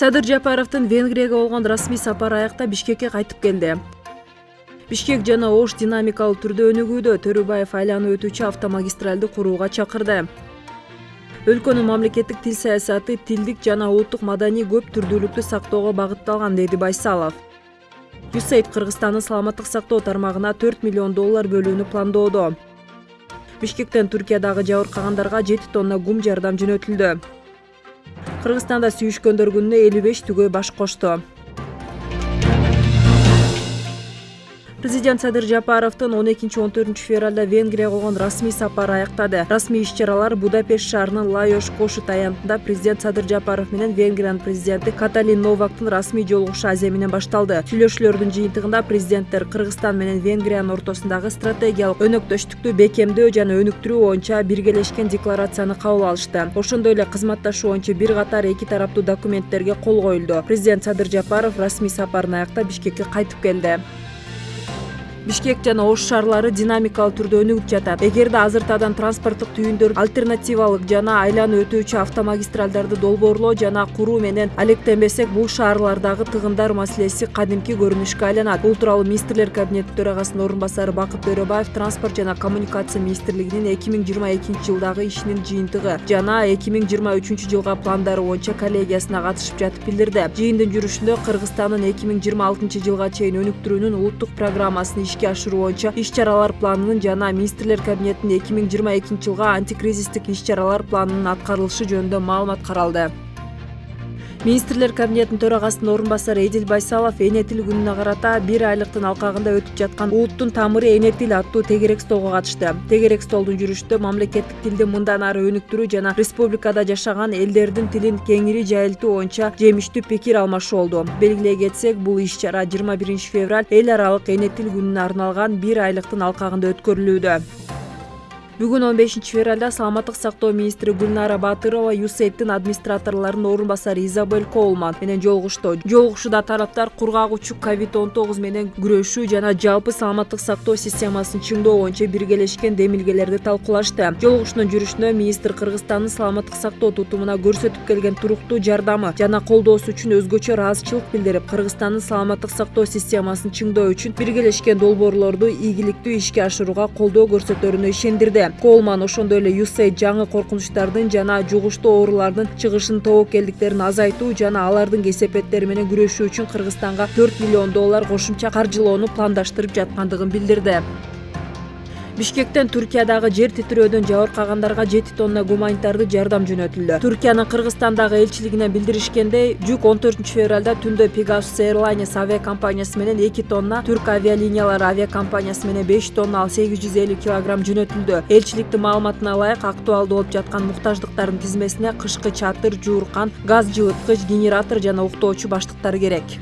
садыр жапаровдун венгрияга болгон расмий сапары аякта бишкекке кайтып келди. Бишкек жана ош динамикалуу түрдө өнүгүүдө төрөбаев айланып өтүүчү автомагистралды курууга чакырды. Өлкөнүн мамлекеттик тил саясаты тилдик жана улуттук маданий көп түрдүүлүктү сактоого багытталган деди байсалов. Юсейд кыргызстандын саламаттык сактоо тармагына төрт миллион доллар бөлүүнү пландоодо. Бишкектен туркиядагы жабыркагандарга жети тонна гум жардам жөнөтүлдү кыргызстанда сүйүшкөндөр күнүнө элүү беш түгөй баш кошту президент садыр жапаровдун он экинчи он төртүнчү февралда венгрияга болгон расмий сапары аяктады расмий иш чаралар будапешт шаарынын лайош кошут аянтында президент садыр жапаров менен венгриянын президенти каталин новактын расмий жолугушу азия менен башталды. Сүйлөшүүлөрдүн жыйынтыгында президенттер кыргызстан менен венгриянын ортосундагы стратегиялык өнөктөштүктү бекемдөө жана өнүктүрүү боюнча биргелешкен декларацияны кабыл алышты. Ошондой эле кызматташуу боюнча бир катар эки тараптуу документтерге кол коюлду. Президент садыр жапаров расмий сапарын аяктап бишкекке кайтып келди бишкек жана ош шаарлары динамикалуу түрдө өнүгүп жатат. Эгерде азыртадан транспорттук түйүндөр альтернативалык жана айланып өтүүчү автомагистралдарды долбоорлоо жана куруу менен алектенбесек бул шаарлардагы тыгындар маселеси кадимки көрүнүшкө айланат. Бул тууралуу министрлер кабинети төрагасынын орун басары бакыт төрөбаев транспорт жана коммуникация министрлигинин эки миң жыйырма экинчи жылдагы ишинин жыйынтыгы жана эки миң жыйырма үчүнчү жылга пландары боюнча коллегиясына катышып жатып билдирди. Жыйындын жүрүшүндө кыргызстандын эки миң жыйырма алтынчы жылга чейин өнүктүрүүнүн улуттук программасын ишке ашыруу боюнча иш чаралар планынын жана министрлер кабинетинин эки миң жыйырма экинчи жылга антикризистик иш чаралар планынын аткарылышы жөнүндө маалымат каралды министрлер кабинетинин төрагасынын орун басары эдил байсалов эне тил күнүнө карата бир айлыктын алкагында өтүп жаткан улуттун тамыры эне тил аттуу тегерек столго катышты. Тегерек столдун жүрүшүндө мамлекеттик тилди мындан ары өнүктүрүү жана республикада жашаган элдердин тилин кеңири жайылтуу боюнча жемиштүү пикир алмашуу болду. Белгилей кетсек бул иш чара жыйырма биринчи февраль эл аралык эне тил күнүнө арналган бир айлыктын алкагында өткөрүлүүдө он бешинчи февралда саламаттык сактоо министри гүлнара баатырова юсейдтин администраторлорунун орун басары изабель коулман менен жолугушту жолугушууда тараптар кургак учук ковид он тогуз менен күрөшүү жана жалпы саламаттык сактоо системасын чыңдоо боюнча биргелешкен демилгелерди талкуулашты жолугушуунун жүрүшүндө министр кыргызстандын саламаттык сактоо тутумуна көрсөтүп келген туруктуу жардамы жана колдоосу үчүн өзгөчө ыраазычылык билдирип кыргызстандын саламаттык сактоо системасын чыңдоо үчүн биргелешкен долбоорлорду ийгиликтүү ишке ашырууга колдоо көрсөтөрүнө ишендирди колман ошондой эле юсейд жаңы коркунучтардын жана жугуштуу оорулардын чыгышынын тобокелдиктерин азайтуу жана алардын кесепеттери менен күрөшүү үчүн кыргызстанга төрт миллион доллар кошумча каржылоону пландаштырып жаткандыгын билдирди бишкектен туркиядагы жер титирөөдөн жабыркагандарга жети тонна гуманитардык жардам жөнөтүлдү. Туркиянын кыргызстандагы элчилигинен билдиришкендей жүк он төртүнчү февралда түндө pegasus airlines авиакомпаниясы менен эки тонна түрк авиалиниялары авиакомпаниясы менен беш тонна ал сегиз жүз элүү килограмм жөнөтүлдү. Элчиликтин маалыматына ылайык актуалдуу болуп жаткан муктаждыктардын тизмесине кышкы чатыр жууркан газ жылыткыч генератор жана уктоочу баштыктар керек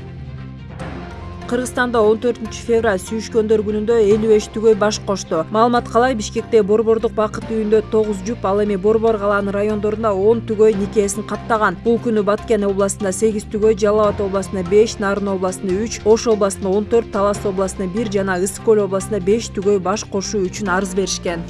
кыргызстанда он төртүнчү февраль сүйүшкөндөр күнүндө элүү беш түгөй баш кошту маалымат калай бишкекте борбордук бакыт үйүндө тогуз жуп ал эми борбор калаанын райондорунда он түгөй никесин каттаган. Бул күнү баткен областында сегиз түгөй жалал абад областында беш нарын областында үч ош областында он төрт талас областында бир жана ысык көл областында беш түгөй баш кошуу үчүн арыз беришкен